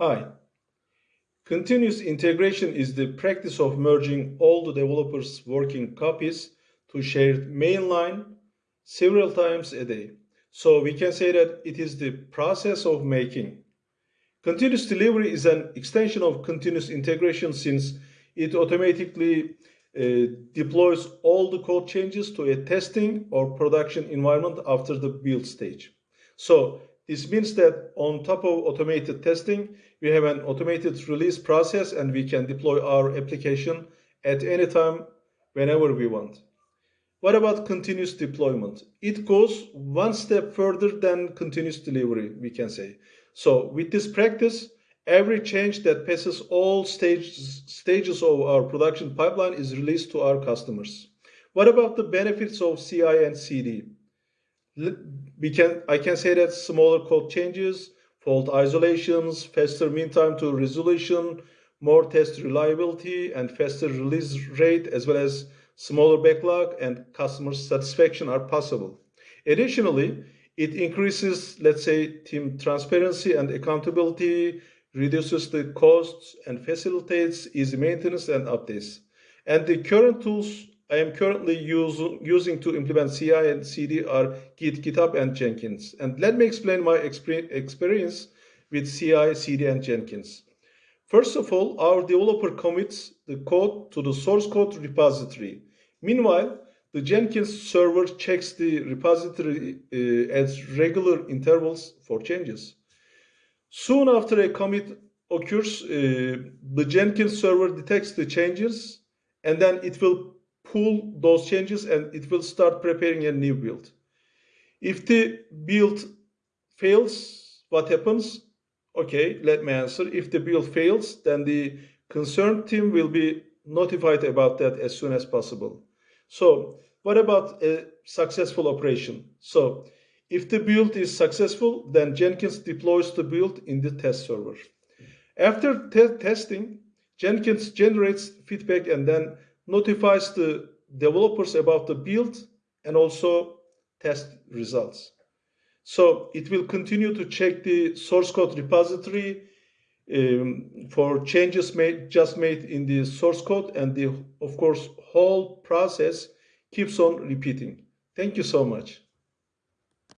Hi. Continuous integration is the practice of merging all the developers' working copies to shared mainline several times a day. So we can say that it is the process of making. Continuous delivery is an extension of continuous integration since it automatically uh, deploys all the code changes to a testing or production environment after the build stage. So this means that on top of automated testing, we have an automated release process and we can deploy our application at any time, whenever we want. What about continuous deployment? It goes one step further than continuous delivery, we can say. So with this practice, every change that passes all stages, stages of our production pipeline is released to our customers. What about the benefits of CI and CD? We can I can say that smaller code changes, fault isolations, faster mean time to resolution, more test reliability, and faster release rate, as well as smaller backlog and customer satisfaction are possible. Additionally, it increases, let's say, team transparency and accountability, reduces the costs, and facilitates easy maintenance and updates. And the current tools I am currently use, using to implement CI and CD are Git, GitHub, and Jenkins. And let me explain my experience with CI, CD, and Jenkins. First of all, our developer commits the code to the source code repository. Meanwhile, the Jenkins server checks the repository uh, at regular intervals for changes. Soon after a commit occurs, uh, the Jenkins server detects the changes and then it will pull those changes and it will start preparing a new build. If the build fails, what happens? Okay, let me answer. If the build fails, then the concerned team will be notified about that as soon as possible. So what about a successful operation? So if the build is successful, then Jenkins deploys the build in the test server. After te testing, Jenkins generates feedback and then notifies the developers about the build and also test results. So it will continue to check the source code repository um, for changes made just made in the source code and the of course whole process keeps on repeating. Thank you so much.